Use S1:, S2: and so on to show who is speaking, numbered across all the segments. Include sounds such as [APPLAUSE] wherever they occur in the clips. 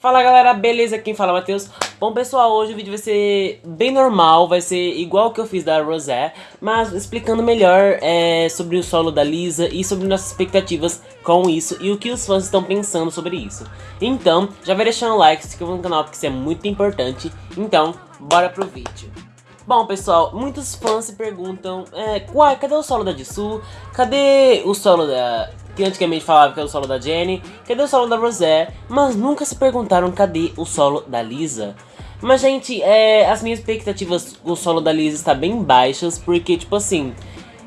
S1: Fala galera, beleza? Quem fala é o Matheus. Bom pessoal, hoje o vídeo vai ser bem normal, vai ser igual o que eu fiz da Rosé, mas explicando melhor é, sobre o solo da Lisa e sobre nossas expectativas com isso e o que os fãs estão pensando sobre isso. Então, já vai deixando um like, se inscreva no canal porque isso é muito importante. Então, bora pro vídeo. Bom pessoal, muitos fãs se perguntam, é, uai, cadê o solo da Jisoo? Cadê o solo da que antigamente falava que era o solo da Jenny, cadê o solo da Rosé, mas nunca se perguntaram cadê o solo da Lisa. Mas, gente, é, as minhas expectativas com o solo da Lisa está bem baixas, porque, tipo assim,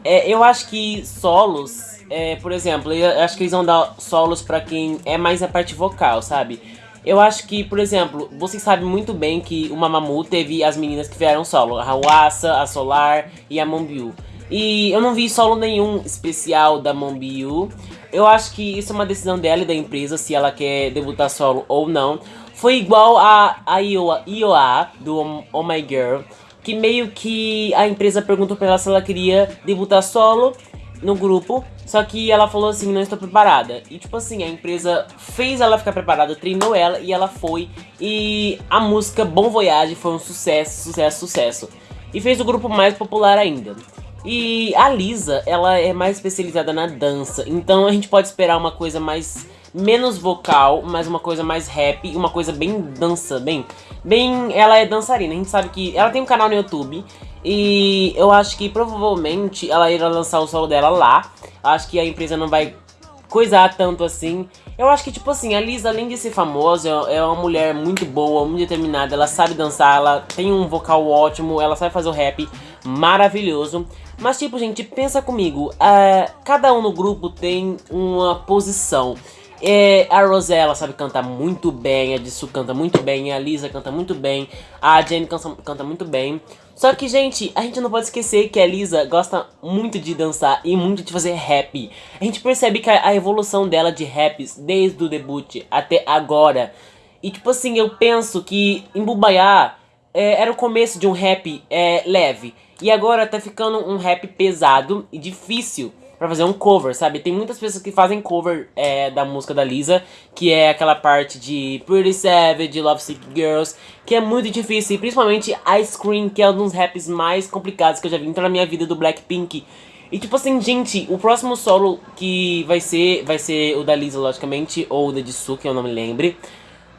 S1: é, eu acho que solos, é, por exemplo, eu acho que eles vão dar solos pra quem é mais a parte vocal, sabe? Eu acho que, por exemplo, vocês sabem muito bem que o Mamamoo teve as meninas que vieram solo, a Hawassa, a Solar e a Monbiu. E eu não vi solo nenhum especial da Monbiu. Eu acho que isso é uma decisão dela e da empresa, se ela quer debutar solo ou não. Foi igual a, a Ioa, Ioa do Oh My Girl, que meio que a empresa perguntou pra ela se ela queria debutar solo no grupo, só que ela falou assim, não estou preparada. E tipo assim, a empresa fez ela ficar preparada, treinou ela e ela foi. E a música Bom Voyage foi um sucesso, sucesso, sucesso. E fez o grupo mais popular ainda. E a Lisa, ela é mais especializada na dança, então a gente pode esperar uma coisa mais menos vocal, mas uma coisa mais rap, uma coisa bem dança, bem, bem, ela é dançarina, a gente sabe que ela tem um canal no YouTube e eu acho que provavelmente ela irá lançar o solo dela lá, acho que a empresa não vai coisar tanto assim. Eu acho que, tipo assim, a Lisa, além de ser famosa, é uma mulher muito boa, muito determinada, ela sabe dançar, ela tem um vocal ótimo, ela sabe fazer o rap maravilhoso. Mas tipo, gente, pensa comigo, uh, cada um no grupo tem uma posição. É, a Rosella sabe cantar muito bem, a Jisoo canta muito bem, a Lisa canta muito bem, a Jenny canta, canta muito bem. Só que, gente, a gente não pode esquecer que a Lisa gosta muito de dançar e muito de fazer rap. A gente percebe que a, a evolução dela de raps, desde o debut até agora. E tipo assim, eu penso que em Bubaiá é, era o começo de um rap é, leve. E agora tá ficando um rap pesado e difícil pra fazer um cover, sabe? Tem muitas pessoas que fazem cover é, da música da Lisa, que é aquela parte de Pretty Savage, Love Sick Girls, que é muito difícil, e principalmente Ice Cream, que é um dos raps mais complicados que eu já vi na minha vida do Blackpink. E tipo assim, gente, o próximo solo que vai ser, vai ser o da Lisa, logicamente, ou o da Jisoo, que eu não me lembre.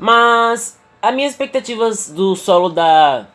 S1: Mas as minhas expectativas do solo da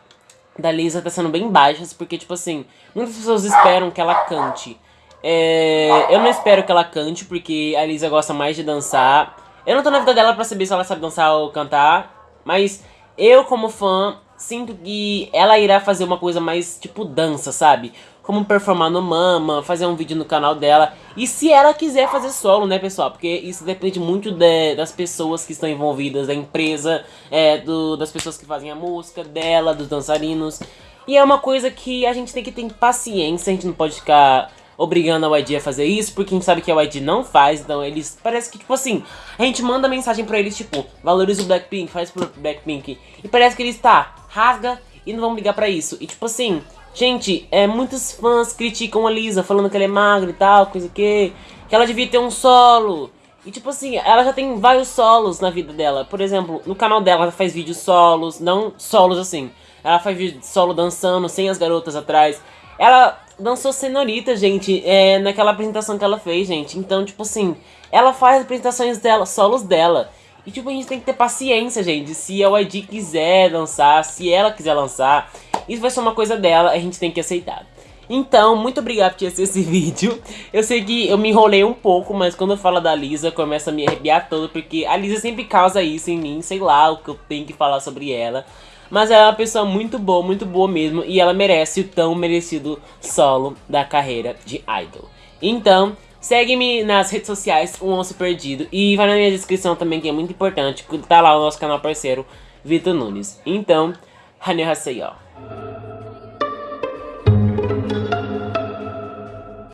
S1: da Lisa tá sendo bem baixas, porque, tipo assim, muitas pessoas esperam que ela cante. É, eu não espero que ela cante, porque a Lisa gosta mais de dançar. Eu não tô na vida dela pra saber se ela sabe dançar ou cantar, mas eu, como fã, sinto que ela irá fazer uma coisa mais, tipo, dança, sabe? como performar no Mama, fazer um vídeo no canal dela. E se ela quiser fazer solo, né, pessoal? Porque isso depende muito de, das pessoas que estão envolvidas, da empresa, é, do, das pessoas que fazem a música, dela, dos dançarinos. E é uma coisa que a gente tem que ter paciência, a gente não pode ficar obrigando a YG a fazer isso, porque a gente sabe que a YG não faz, então eles, parece que, tipo assim, a gente manda mensagem pra eles, tipo, valoriza o Blackpink, faz pro Blackpink, e parece que eles, tá, rasga e não vão ligar pra isso, e tipo assim, Gente, é, muitos fãs criticam a Lisa, falando que ela é magra e tal, coisa que... Que ela devia ter um solo. E tipo assim, ela já tem vários solos na vida dela. Por exemplo, no canal dela ela faz vídeos solos, não solos assim. Ela faz vídeo solo dançando, sem as garotas atrás. Ela dançou Senorita, gente, é, naquela apresentação que ela fez, gente. Então, tipo assim, ela faz apresentações dela, solos dela. E tipo, a gente tem que ter paciência, gente. Se a YG quiser dançar, se ela quiser lançar, isso vai ser uma coisa dela, a gente tem que aceitar. Então, muito obrigado por assistir esse [LAUGHS] vídeo. Eu sei que eu me enrolei um pouco, mas quando eu falo da Lisa, começa a me arrepiar todo, porque a Lisa sempre causa isso em mim, sei lá o que eu tenho que falar sobre ela. Mas ela é uma pessoa muito boa, muito boa mesmo, e ela merece o tão merecido solo da carreira de idol. Então, segue-me nas redes sociais, o Onço Perdido, e vai na minha descrição também, que é muito importante, tá lá o nosso canal parceiro, Vitor Nunes. Então, Haneu Hasei, ó.